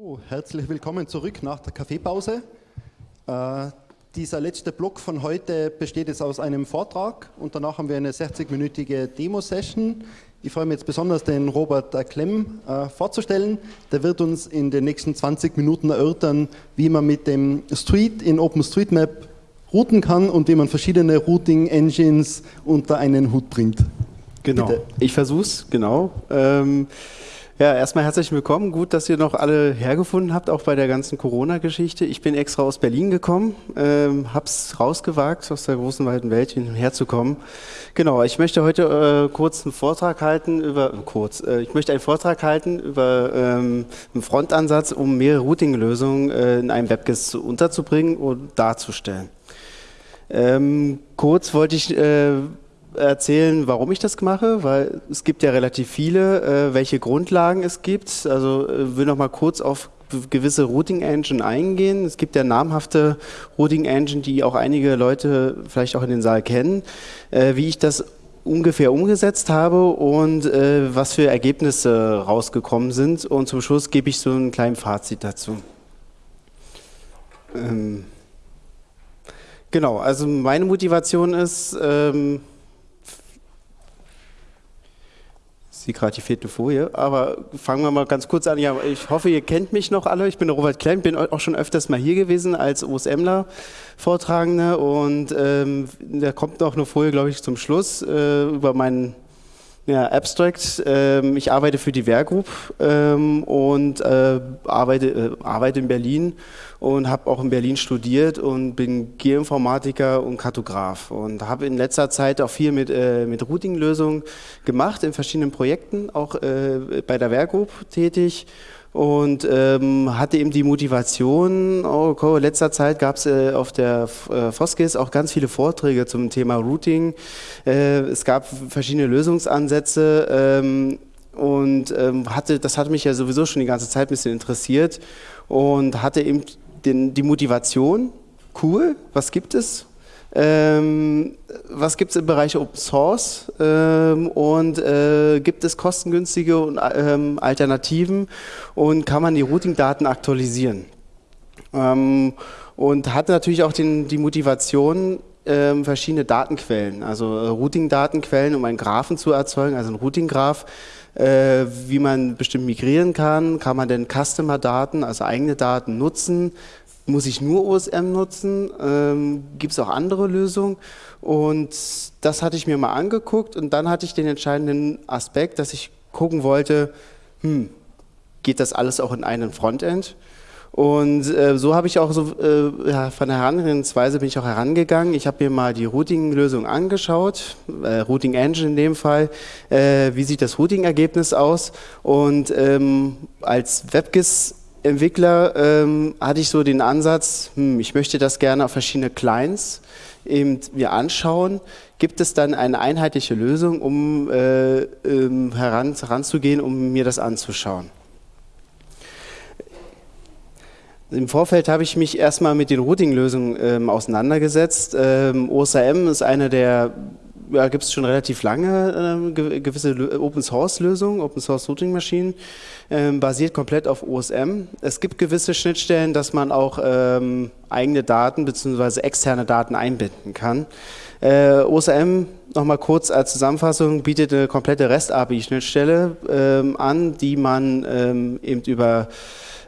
Oh, herzlich willkommen zurück nach der Kaffeepause. Äh, dieser letzte Block von heute besteht jetzt aus einem Vortrag und danach haben wir eine 60-minütige Demo-Session. Ich freue mich jetzt besonders, den Robert Klemm äh, vorzustellen. Der wird uns in den nächsten 20 Minuten erörtern, wie man mit dem Street in OpenStreetMap routen kann und wie man verschiedene Routing-Engines unter einen Hut bringt. Genau, Bitte. ich versuche es, genau. Ähm, ja, erstmal herzlich willkommen. Gut, dass ihr noch alle hergefunden habt, auch bei der ganzen Corona-Geschichte. Ich bin extra aus Berlin gekommen, ähm, hab's rausgewagt, aus der großen weiten Welt herzukommen. Genau, ich möchte heute äh, kurz einen Vortrag halten über, kurz, äh, ich möchte einen Vortrag halten über ähm, einen Frontansatz, um mehrere Routing-Lösungen äh, in einem WebGIS unterzubringen und darzustellen. Ähm, kurz wollte ich äh, erzählen, warum ich das mache, weil es gibt ja relativ viele, äh, welche Grundlagen es gibt. Also äh, will noch mal kurz auf gewisse Routing Engine eingehen. Es gibt ja namhafte Routing Engine, die auch einige Leute vielleicht auch in den Saal kennen. Äh, wie ich das ungefähr umgesetzt habe und äh, was für Ergebnisse rausgekommen sind. Und zum Schluss gebe ich so ein kleines Fazit dazu. Ähm genau, also meine Motivation ist, ähm, sehe gerade die vierte Folie, aber fangen wir mal ganz kurz an. Ja, ich hoffe, ihr kennt mich noch alle. Ich bin Robert Klein, bin auch schon öfters mal hier gewesen als OSMler Vortragender und ähm, da kommt noch eine Folie, glaube ich, zum Schluss äh, über meinen ja, Abstract. Ähm, ich arbeite für die Wehrgroup ähm, und äh, arbeite, äh, arbeite in Berlin und habe auch in Berlin studiert und bin Geoinformatiker und Kartograf und habe in letzter Zeit auch viel mit, äh, mit Routing-Lösungen gemacht in verschiedenen Projekten, auch äh, bei der Wehrgroup tätig und ähm, hatte eben die Motivation, oh, okay, in letzter Zeit gab es äh, auf der äh, Foskis auch ganz viele Vorträge zum Thema Routing. Äh, es gab verschiedene Lösungsansätze ähm, und ähm, hatte, das hatte mich ja sowieso schon die ganze Zeit ein bisschen interessiert und hatte eben den, die Motivation, cool, was gibt es? Ähm, was gibt es im Bereich Open Source? Ähm, und äh, gibt es kostengünstige und, ähm, Alternativen? Und kann man die Routing-Daten aktualisieren? Ähm, und hat natürlich auch den, die Motivation, ähm, verschiedene Datenquellen, also äh, Routing-Datenquellen, um einen Graphen zu erzeugen, also ein Routing-Graph, äh, wie man bestimmt migrieren kann, kann man denn Customer-Daten, also eigene Daten nutzen, muss ich nur OSM nutzen? Ähm, Gibt es auch andere Lösungen? Und das hatte ich mir mal angeguckt und dann hatte ich den entscheidenden Aspekt, dass ich gucken wollte, hm, geht das alles auch in einen Frontend? Und äh, so habe ich auch so äh, ja, von der Herangehensweise bin ich auch herangegangen. Ich habe mir mal die Routing-Lösung angeschaut, äh, Routing Engine in dem Fall. Äh, wie sieht das Routing-Ergebnis aus? Und ähm, als WebGIS Entwickler ähm, hatte ich so den Ansatz, hm, ich möchte das gerne auf verschiedene Clients eben mir anschauen. Gibt es dann eine einheitliche Lösung, um äh, ähm, heran, heranzugehen, um mir das anzuschauen? Im Vorfeld habe ich mich erstmal mit den Routing-Lösungen ähm, auseinandergesetzt. Ähm, OSAM ist eine der ja, gibt es schon relativ lange äh, gewisse Open Source Lösungen, Open Source Routing Maschinen, äh, basiert komplett auf OSM. Es gibt gewisse Schnittstellen, dass man auch ähm, eigene Daten bzw. externe Daten einbinden kann. Äh, OSM, nochmal kurz als Zusammenfassung, bietet eine komplette REST-API-Schnittstelle ähm, an, die man ähm, eben über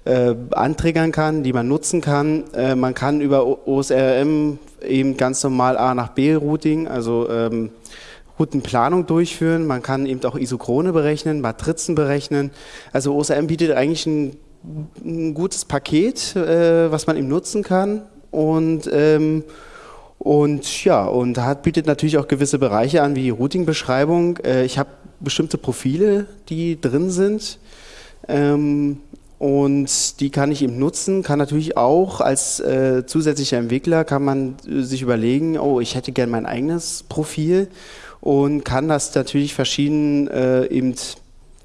äh, anträgern kann, die man nutzen kann. Äh, man kann über OSRM eben ganz normal A nach B Routing, also ähm, Routenplanung durchführen. Man kann eben auch Isochrone berechnen, Matrizen berechnen. Also OSRM bietet eigentlich ein, ein gutes Paket, äh, was man eben nutzen kann und ähm, und ja, und hat, bietet natürlich auch gewisse Bereiche an, wie Routing-Beschreibung. Äh, ich habe bestimmte Profile, die drin sind. Ähm, und die kann ich eben nutzen, kann natürlich auch als äh, zusätzlicher Entwickler, kann man äh, sich überlegen, oh, ich hätte gern mein eigenes Profil und kann das natürlich verschieden äh, eben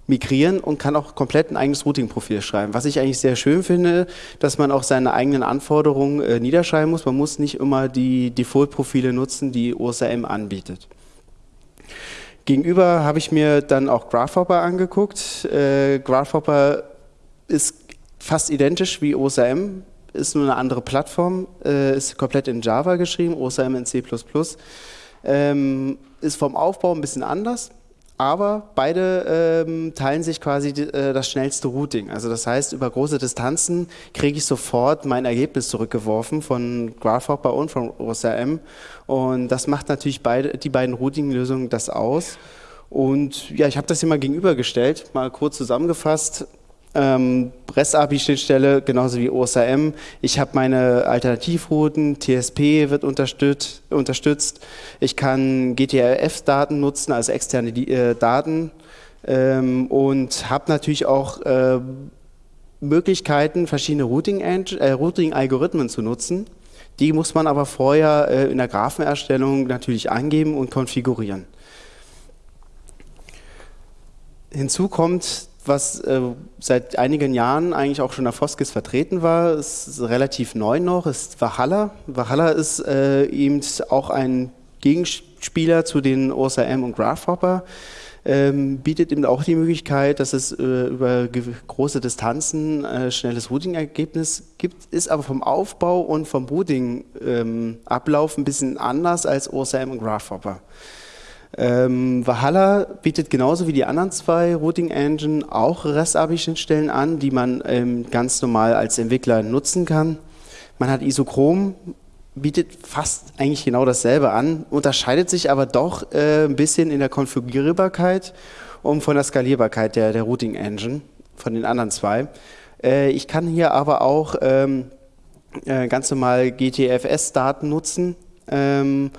migrieren und kann auch komplett ein eigenes Routing-Profil schreiben. Was ich eigentlich sehr schön finde, dass man auch seine eigenen Anforderungen äh, niederschreiben muss. Man muss nicht immer die Default-Profile nutzen, die OSM anbietet. Gegenüber habe ich mir dann auch Grasshopper angeguckt. Äh, Grasshopper ist fast identisch wie OSM, ist nur eine andere Plattform, äh, ist komplett in Java geschrieben, OSM in C++. Ähm, ist vom Aufbau ein bisschen anders, aber beide ähm, teilen sich quasi äh, das schnellste Routing. Also das heißt, über große Distanzen kriege ich sofort mein Ergebnis zurückgeworfen von Grasshopper und von OSRM. Und das macht natürlich beide, die beiden Routing-Lösungen das aus. Und ja, ich habe das hier mal gegenübergestellt, mal kurz zusammengefasst. Ähm, REST-API-Schnittstelle, genauso wie OSRM. Ich habe meine Alternativrouten, TSP wird unterstützt, unterstützt. Ich kann GTRF-Daten nutzen, also externe äh, Daten ähm, und habe natürlich auch äh, Möglichkeiten, verschiedene Routing-Algorithmen äh, Routing zu nutzen. Die muss man aber vorher äh, in der Graphenerstellung natürlich angeben und konfigurieren. Hinzu kommt was äh, seit einigen Jahren eigentlich auch schon der Foskis vertreten war, ist relativ neu noch, ist Valhalla. Valhalla ist äh, eben auch ein Gegenspieler zu den OSRM und Grasshopper. Ähm, bietet eben auch die Möglichkeit, dass es äh, über große Distanzen äh, schnelles Routing-Ergebnis gibt, ist aber vom Aufbau und vom Routing-Ablauf ähm, ein bisschen anders als OSRM und Grasshopper. Ähm, Valhalla bietet genauso wie die anderen zwei Routing Engine auch REST-API-Schnittstellen an, die man ähm, ganz normal als Entwickler nutzen kann. Man hat Isochrom, bietet fast eigentlich genau dasselbe an, unterscheidet sich aber doch äh, ein bisschen in der Konfigurierbarkeit und von der Skalierbarkeit der, der Routing Engine, von den anderen zwei. Äh, ich kann hier aber auch ähm, äh, ganz normal GTFS-Daten nutzen. Ähm,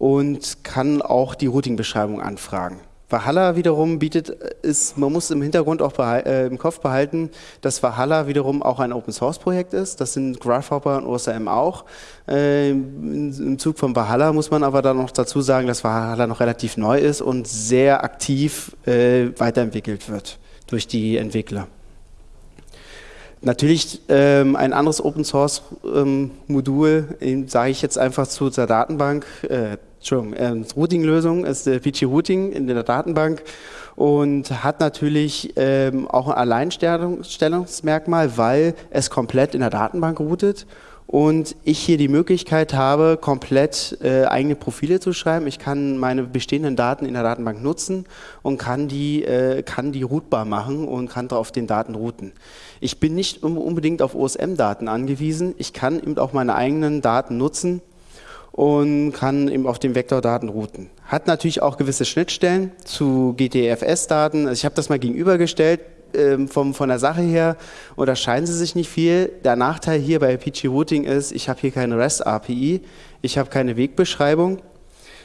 und kann auch die Routing-Beschreibung anfragen. Valhalla wiederum bietet, ist, man muss im Hintergrund auch äh, im Kopf behalten, dass Valhalla wiederum auch ein Open-Source-Projekt ist. Das sind Grasshopper und OSM auch. Äh, Im Zug von Valhalla muss man aber dann noch dazu sagen, dass Valhalla noch relativ neu ist und sehr aktiv äh, weiterentwickelt wird durch die Entwickler. Natürlich ähm, ein anderes Open Source ähm, sage ich jetzt einfach zu der Datenbank, äh, Entschuldigung, äh, Routing-Lösung ist der PG Routing in der Datenbank und hat natürlich ähm, auch ein Alleinstellungsmerkmal, weil es komplett in der Datenbank routet und ich hier die Möglichkeit habe, komplett äh, eigene Profile zu schreiben. Ich kann meine bestehenden Daten in der Datenbank nutzen und kann die, äh, kann die routbar machen und kann auf den Daten routen. Ich bin nicht unbedingt auf OSM-Daten angewiesen. Ich kann eben auch meine eigenen Daten nutzen und kann eben auf den Vektordaten routen. Hat natürlich auch gewisse Schnittstellen zu GTFS-Daten. Also ich habe das mal gegenübergestellt. Ähm, vom, von der Sache her unterscheiden sie sich nicht viel. Der Nachteil hier bei PG Routing ist, ich habe hier keine REST-API, ich habe keine Wegbeschreibung.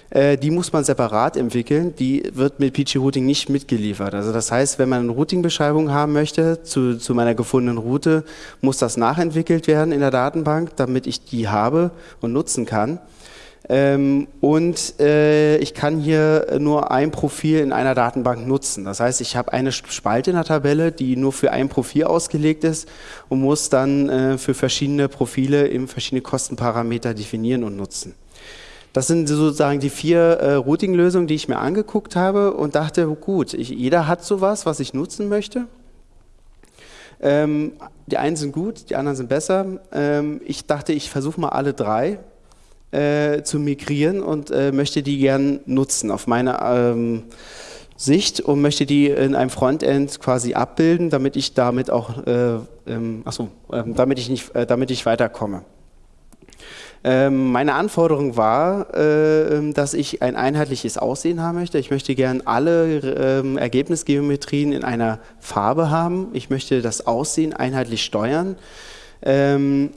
Äh, die muss man separat entwickeln, die wird mit PG Routing nicht mitgeliefert. Also das heißt, wenn man eine Routing-Beschreibung haben möchte zu, zu meiner gefundenen Route, muss das nachentwickelt werden in der Datenbank, damit ich die habe und nutzen kann. Ähm, und äh, ich kann hier nur ein Profil in einer Datenbank nutzen. Das heißt, ich habe eine Spalte in der Tabelle, die nur für ein Profil ausgelegt ist und muss dann äh, für verschiedene Profile eben verschiedene Kostenparameter definieren und nutzen. Das sind sozusagen die vier äh, Routing-Lösungen, die ich mir angeguckt habe und dachte, gut, ich, jeder hat sowas, was ich nutzen möchte. Ähm, die einen sind gut, die anderen sind besser. Ähm, ich dachte, ich versuche mal alle drei äh, zu migrieren und äh, möchte die gern nutzen auf meine ähm, Sicht und möchte die in einem Frontend quasi abbilden, damit ich damit auch, äh, ähm, achso, ähm, damit ich nicht, äh, damit ich weiterkomme. Ähm, meine Anforderung war, äh, dass ich ein einheitliches Aussehen haben möchte. Ich möchte gern alle ähm, Ergebnisgeometrien in einer Farbe haben. Ich möchte das Aussehen einheitlich steuern. Ähm,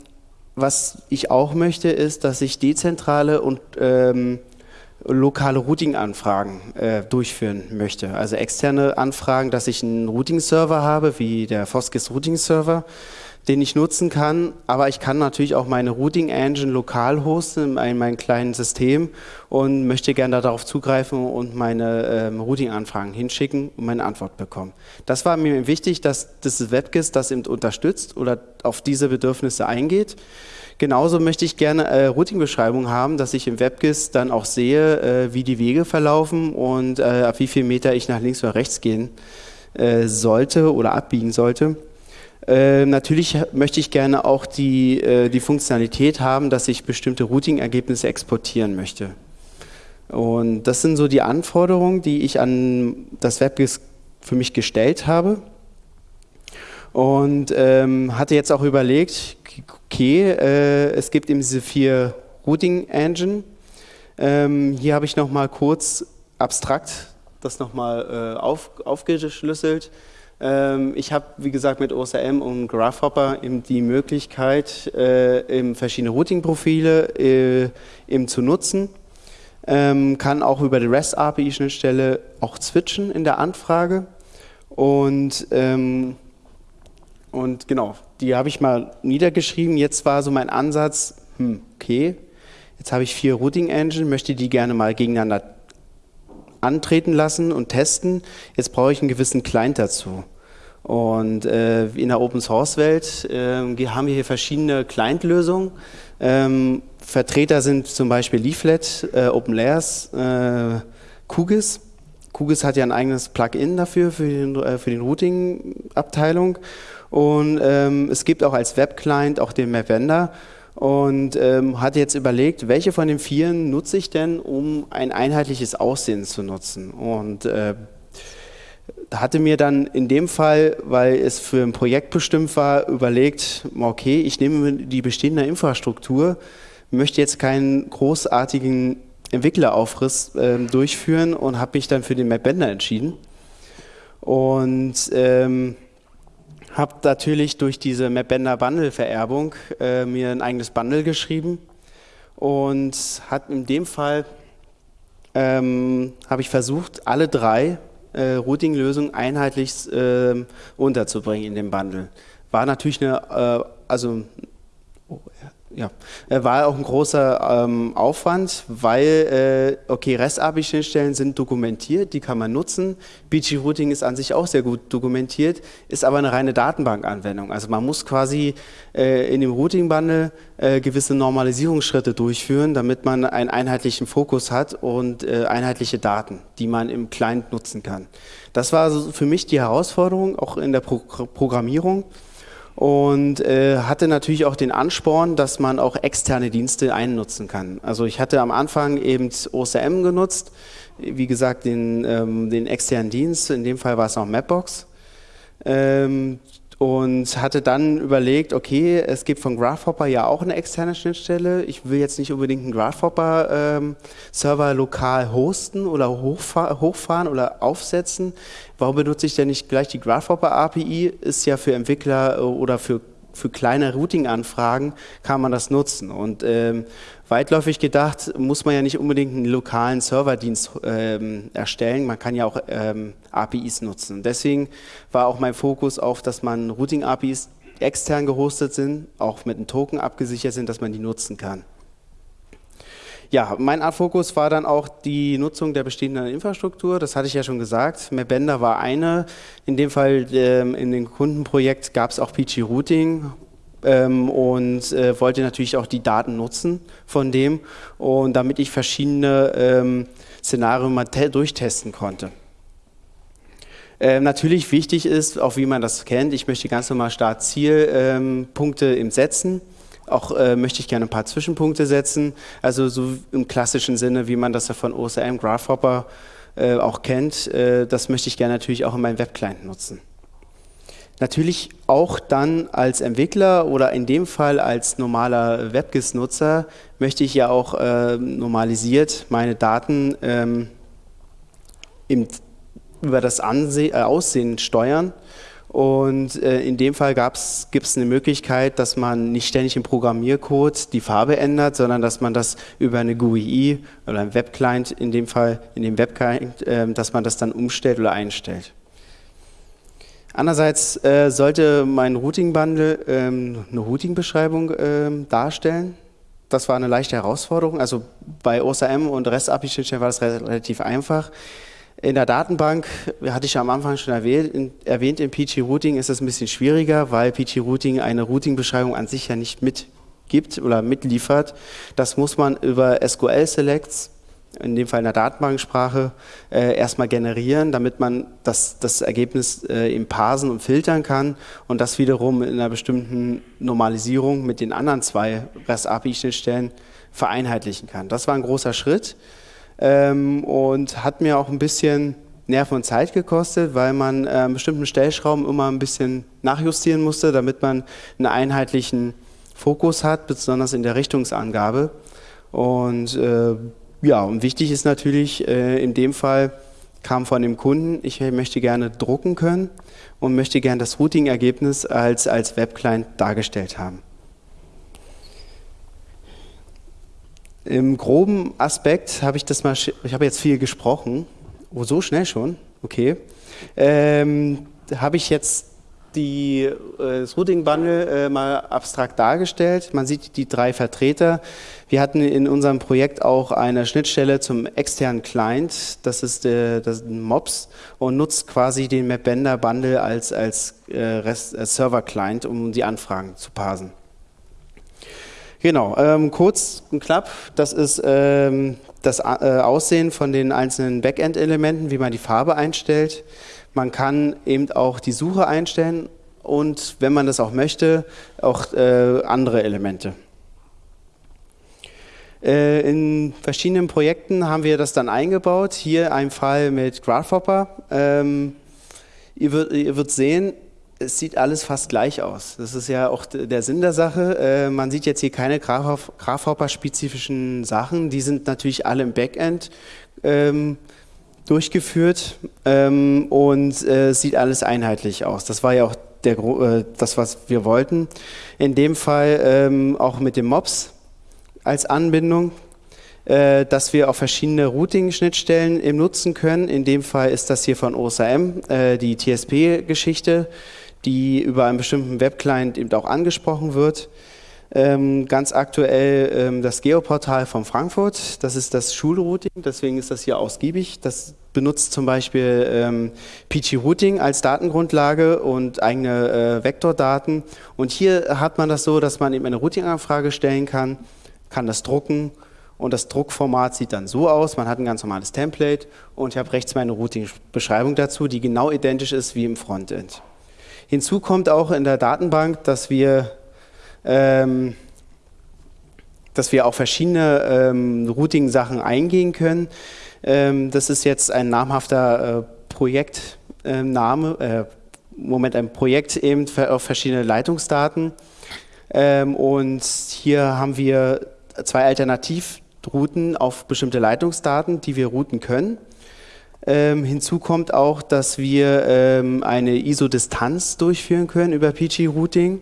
was ich auch möchte, ist, dass ich dezentrale und ähm, lokale Routing-Anfragen äh, durchführen möchte. Also externe Anfragen, dass ich einen Routing-Server habe, wie der Foskis Routing-Server, den ich nutzen kann, aber ich kann natürlich auch meine Routing Engine lokal hosten in meinem kleinen System und möchte gerne darauf zugreifen und meine ähm, Routing-Anfragen hinschicken und meine Antwort bekommen. Das war mir wichtig, dass das WebGIS das eben unterstützt oder auf diese Bedürfnisse eingeht. Genauso möchte ich gerne äh, Routing-Beschreibungen haben, dass ich im WebGIS dann auch sehe, äh, wie die Wege verlaufen und äh, ab wie viel Meter ich nach links oder rechts gehen äh, sollte oder abbiegen sollte. Äh, natürlich möchte ich gerne auch die, äh, die Funktionalität haben, dass ich bestimmte Routing-Ergebnisse exportieren möchte. Und das sind so die Anforderungen, die ich an das WebGIS für mich gestellt habe. Und ähm, hatte jetzt auch überlegt, okay, äh, es gibt eben diese vier Routing Engine. Ähm, hier habe ich nochmal kurz abstrakt das nochmal äh, auf, aufgeschlüsselt. Ähm, ich habe, wie gesagt, mit OSM und Grasshopper eben die Möglichkeit, äh, eben verschiedene Routing-Profile äh, zu nutzen. Ähm, kann auch über die REST-API-Schnittstelle auch switchen in der Anfrage. Und, ähm, und genau, die habe ich mal niedergeschrieben. Jetzt war so mein Ansatz, hm, okay, jetzt habe ich vier Routing-Engine, möchte die gerne mal gegeneinander antreten lassen und testen. Jetzt brauche ich einen gewissen Client dazu. Und äh, in der Open Source Welt äh, haben wir hier verschiedene Client-Lösungen. Ähm, Vertreter sind zum Beispiel Leaflet, äh, OpenLayers, äh, QGIS. QGIS hat ja ein eigenes Plugin dafür, für, den, äh, für den Routing-Abteilung. Und ähm, es gibt auch als Web-Client auch den MapVendor und ähm, hatte jetzt überlegt, welche von den vieren nutze ich denn, um ein einheitliches Aussehen zu nutzen. Und äh, hatte mir dann in dem Fall, weil es für ein Projekt bestimmt war, überlegt, okay, ich nehme die bestehende Infrastruktur, möchte jetzt keinen großartigen Entwickleraufriss äh, durchführen und habe mich dann für den MapBender entschieden. Und ähm, habe natürlich durch diese MapBender Bundle Vererbung äh, mir ein eigenes Bundle geschrieben und hat in dem Fall ähm, habe ich versucht, alle drei äh, Routing-Lösungen einheitlich äh, unterzubringen in dem Bundle. War natürlich eine, äh, also ja, äh, war auch ein großer ähm, Aufwand, weil, äh, okay, REST-API-Schnittstellen sind dokumentiert, die kann man nutzen. BG-Routing ist an sich auch sehr gut dokumentiert, ist aber eine reine Datenbankanwendung. Also man muss quasi äh, in dem Routing-Bundle äh, gewisse Normalisierungsschritte durchführen, damit man einen einheitlichen Fokus hat und äh, einheitliche Daten, die man im Client nutzen kann. Das war für mich die Herausforderung, auch in der Pro Programmierung und äh, hatte natürlich auch den Ansporn, dass man auch externe Dienste einnutzen kann. Also ich hatte am Anfang eben OCM genutzt, wie gesagt den, ähm, den externen Dienst, in dem Fall war es noch Mapbox. Ähm, und hatte dann überlegt, okay, es gibt von Grasshopper ja auch eine externe Schnittstelle. Ich will jetzt nicht unbedingt einen Grasshopper-Server ähm, lokal hosten oder hochfahr hochfahren oder aufsetzen. Warum benutze ich denn nicht gleich die Grasshopper API? Ist ja für Entwickler äh, oder für für kleine Routing-Anfragen kann man das nutzen. Und ähm, weitläufig gedacht muss man ja nicht unbedingt einen lokalen Serverdienst ähm, erstellen, man kann ja auch ähm, APIs nutzen. Deswegen war auch mein Fokus auf, dass man Routing-APIs extern gehostet sind, auch mit einem Token abgesichert sind, dass man die nutzen kann. Ja, mein Fokus war dann auch die Nutzung der bestehenden Infrastruktur. Das hatte ich ja schon gesagt. Mapbender war eine. In dem Fall ähm, in dem Kundenprojekt gab es auch PG Routing ähm, und äh, wollte natürlich auch die Daten nutzen von dem und damit ich verschiedene ähm, Szenarien mal durchtesten konnte. Ähm, natürlich wichtig ist, auch wie man das kennt, ich möchte ganz normal Start-Ziel-Punkte ähm, im Setzen. Auch äh, möchte ich gerne ein paar Zwischenpunkte setzen, also so im klassischen Sinne, wie man das ja von OSM, Grasshopper äh, auch kennt. Äh, das möchte ich gerne natürlich auch in meinem Webclient nutzen. Natürlich auch dann als Entwickler oder in dem Fall als normaler WebGIS-Nutzer möchte ich ja auch äh, normalisiert meine Daten ähm, im, über das Anse äh, Aussehen steuern und äh, in dem Fall gibt es eine Möglichkeit, dass man nicht ständig im Programmiercode die Farbe ändert, sondern dass man das über eine GUI oder ein Webclient, in dem Fall in dem Webclient, äh, dass man das dann umstellt oder einstellt. Andererseits äh, sollte mein Routing-Bundle ähm, eine Routing-Beschreibung ähm, darstellen. Das war eine leichte Herausforderung. Also bei OSM und REST-API-Schnittstellen war das relativ einfach. In der Datenbank, hatte ich ja am Anfang schon erwähnt, in, PG Routing ist es ein bisschen schwieriger, weil PG Routing eine Routing-Beschreibung an sich ja nicht mitgibt oder mitliefert. Das muss man über SQL Selects in dem Fall in der Datenbanksprache, äh, erstmal generieren, damit man das, das Ergebnis äh, im Parsen und filtern kann und das wiederum in einer bestimmten Normalisierung mit den anderen zwei REST-API-Schnittstellen vereinheitlichen kann. Das war ein großer Schritt ähm, und hat mir auch ein bisschen Nerven und Zeit gekostet, weil man äh, bestimmten Stellschrauben immer ein bisschen nachjustieren musste, damit man einen einheitlichen Fokus hat, besonders in der Richtungsangabe. Und äh, ja, und wichtig ist natürlich, äh, in dem Fall kam von dem Kunden, ich möchte gerne drucken können und möchte gerne das Routing-Ergebnis als, als Webclient dargestellt haben. Im groben Aspekt habe ich das mal, ich habe jetzt viel gesprochen. Oh, so schnell schon? Okay. Ähm, habe ich jetzt die, äh, das Routing Bundle äh, mal abstrakt dargestellt. Man sieht die drei Vertreter. Wir hatten in unserem Projekt auch eine Schnittstelle zum externen Client. Das ist, äh, das ist MOPS und nutzt quasi den MapBender Bundle als, als, als Server Client, um die Anfragen zu parsen. Genau, ähm, kurz und knapp, das ist ähm, das äh, Aussehen von den einzelnen Backend-Elementen, wie man die Farbe einstellt. Man kann eben auch die Suche einstellen und, wenn man das auch möchte, auch äh, andere Elemente. Äh, in verschiedenen Projekten haben wir das dann eingebaut. Hier ein Fall mit Grasshopper. Ähm, ihr, wird, ihr wird sehen, es sieht alles fast gleich aus. Das ist ja auch der Sinn der Sache. Äh, man sieht jetzt hier keine Grasshopper-spezifischen Sachen. Die sind natürlich alle im Backend ähm, durchgeführt ähm, und äh, sieht alles einheitlich aus. Das war ja auch der, äh, das, was wir wollten. In dem Fall ähm, auch mit dem MOPS als Anbindung, äh, dass wir auch verschiedene Routing-Schnittstellen nutzen können. In dem Fall ist das hier von OSAM, äh, die TSP-Geschichte die über einen bestimmten Webclient eben auch angesprochen wird. Ähm, ganz aktuell ähm, das Geoportal von Frankfurt, das ist das Schulrouting, deswegen ist das hier ausgiebig. Das benutzt zum Beispiel ähm, PG Routing als Datengrundlage und eigene äh, Vektordaten. Und hier hat man das so, dass man eben eine Routing-Anfrage stellen kann, kann das drucken und das Druckformat sieht dann so aus. Man hat ein ganz normales Template und ich habe rechts meine Routing-Beschreibung dazu, die genau identisch ist wie im Frontend. Hinzu kommt auch in der Datenbank, dass wir, ähm, dass wir auch verschiedene ähm, Routing-Sachen eingehen können. Ähm, das ist jetzt ein namhafter äh, Projektname, äh, Moment, ein Projekt eben auf verschiedene Leitungsdaten. Ähm, und hier haben wir zwei Alternativrouten auf bestimmte Leitungsdaten, die wir routen können. Ähm, hinzu kommt auch, dass wir ähm, eine ISO-Distanz durchführen können über PG-Routing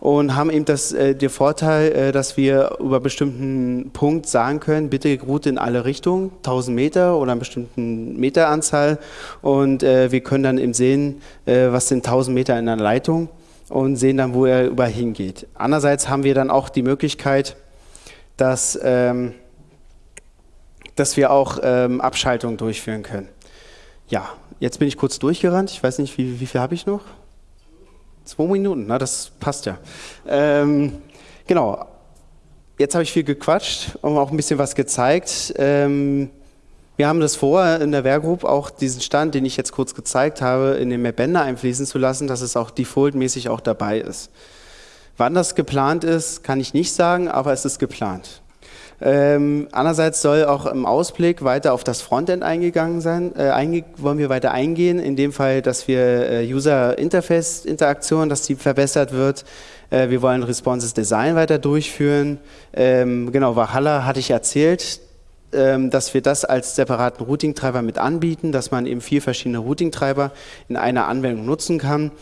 und haben eben das, äh, den Vorteil, äh, dass wir über bestimmten Punkt sagen können, bitte route in alle Richtungen, 1000 Meter oder eine bestimmte Meteranzahl und äh, wir können dann eben sehen, äh, was sind 1000 Meter in einer Leitung und sehen dann, wo er überall hingeht. Andererseits haben wir dann auch die Möglichkeit, dass, ähm, dass wir auch ähm, Abschaltungen durchführen können. Ja, jetzt bin ich kurz durchgerannt. Ich weiß nicht, wie, wie viel habe ich noch? Zwei Minuten, na, das passt ja. Ähm, genau, jetzt habe ich viel gequatscht und auch ein bisschen was gezeigt. Ähm, wir haben das vor, in der Wehrgroup auch diesen Stand, den ich jetzt kurz gezeigt habe, in den Mapbender einfließen zu lassen, dass es auch defaultmäßig auch dabei ist. Wann das geplant ist, kann ich nicht sagen, aber es ist geplant. Ähm, andererseits soll auch im Ausblick weiter auf das Frontend eingegangen sein, äh, einge wollen wir weiter eingehen, in dem Fall, dass wir äh, User-Interface-Interaktion, dass die verbessert wird. Äh, wir wollen Responses Design weiter durchführen. Ähm, genau, Valhalla hatte ich erzählt, ähm, dass wir das als separaten Routing-Treiber mit anbieten, dass man eben vier verschiedene Routing-Treiber in einer Anwendung nutzen kann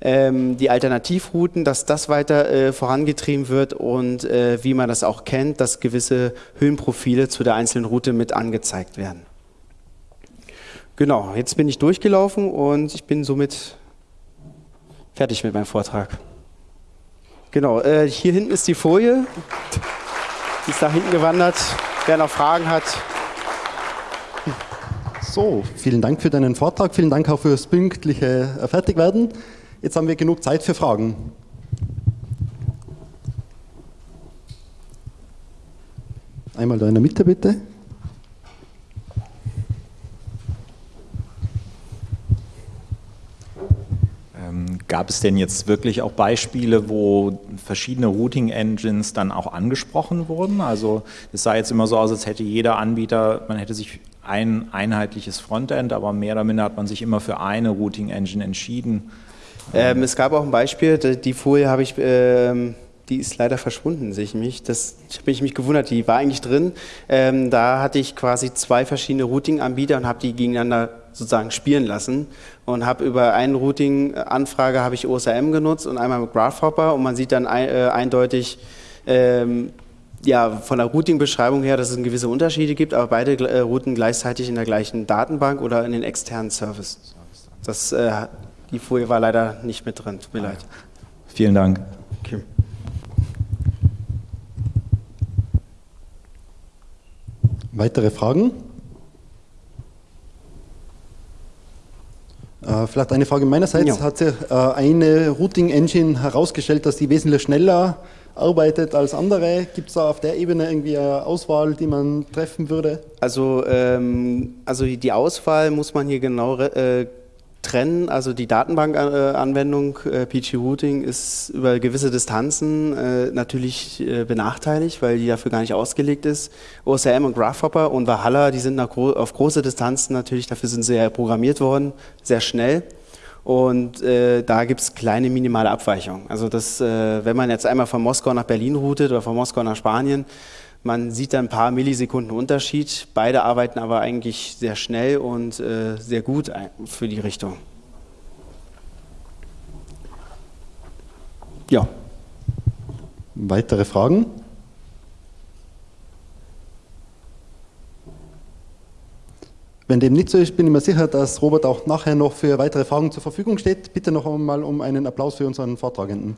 ähm, die Alternativrouten, dass das weiter äh, vorangetrieben wird und äh, wie man das auch kennt, dass gewisse Höhenprofile zu der einzelnen Route mit angezeigt werden. Genau, jetzt bin ich durchgelaufen und ich bin somit fertig mit meinem Vortrag. Genau, äh, hier hinten ist die Folie. Die ist da hinten gewandert. Wer noch Fragen hat. So, vielen Dank für deinen Vortrag. Vielen Dank auch fürs pünktliche Fertigwerden. Jetzt haben wir genug Zeit für Fragen. Einmal da in der Mitte bitte. Ähm, gab es denn jetzt wirklich auch Beispiele, wo verschiedene Routing-Engines dann auch angesprochen wurden? Also es sah jetzt immer so aus, als hätte jeder Anbieter, man hätte sich ein einheitliches Frontend, aber mehr oder minder hat man sich immer für eine Routing-Engine entschieden. Ähm, es gab auch ein Beispiel, die Folie habe ich, ähm, die ist leider verschwunden, sehe ich mich. Das habe ich mich gewundert, die war eigentlich drin. Ähm, da hatte ich quasi zwei verschiedene Routing-Anbieter und habe die gegeneinander sozusagen spielen lassen und habe über eine Routing-Anfrage habe ich OSRM genutzt und einmal mit Grasshopper und man sieht dann ein, äh, eindeutig ähm, ja, von der Routing-Beschreibung her, dass es gewisse Unterschiede gibt, aber beide äh, routen gleichzeitig in der gleichen Datenbank oder in den externen Service. Das, äh, die Folie war leider nicht mit drin, tut mir leid. Vielen Dank. Okay. Weitere Fragen? Äh, vielleicht eine Frage meinerseits. Ja. Hat sich äh, eine Routing-Engine herausgestellt, dass die wesentlich schneller arbeitet als andere? Gibt es da auf der Ebene irgendwie eine Auswahl, die man treffen würde? Also, ähm, also die Auswahl muss man hier genau äh, trennen. Also die Datenbankanwendung äh, PG Routing ist über gewisse Distanzen äh, natürlich äh, benachteiligt, weil die dafür gar nicht ausgelegt ist. OSRM und Grasshopper und Valhalla, die sind gro auf große Distanzen natürlich, dafür sind sie ja programmiert worden, sehr schnell. Und äh, da gibt es kleine minimale Abweichungen. Also das, äh, wenn man jetzt einmal von Moskau nach Berlin routet oder von Moskau nach Spanien, man sieht da ein paar Millisekunden Unterschied. Beide arbeiten aber eigentlich sehr schnell und äh, sehr gut für die Richtung. Ja. Weitere Fragen? Wenn dem nicht so ist, bin ich mir sicher, dass Robert auch nachher noch für weitere Fragen zur Verfügung steht. Bitte noch einmal um einen Applaus für unseren Vortragenden.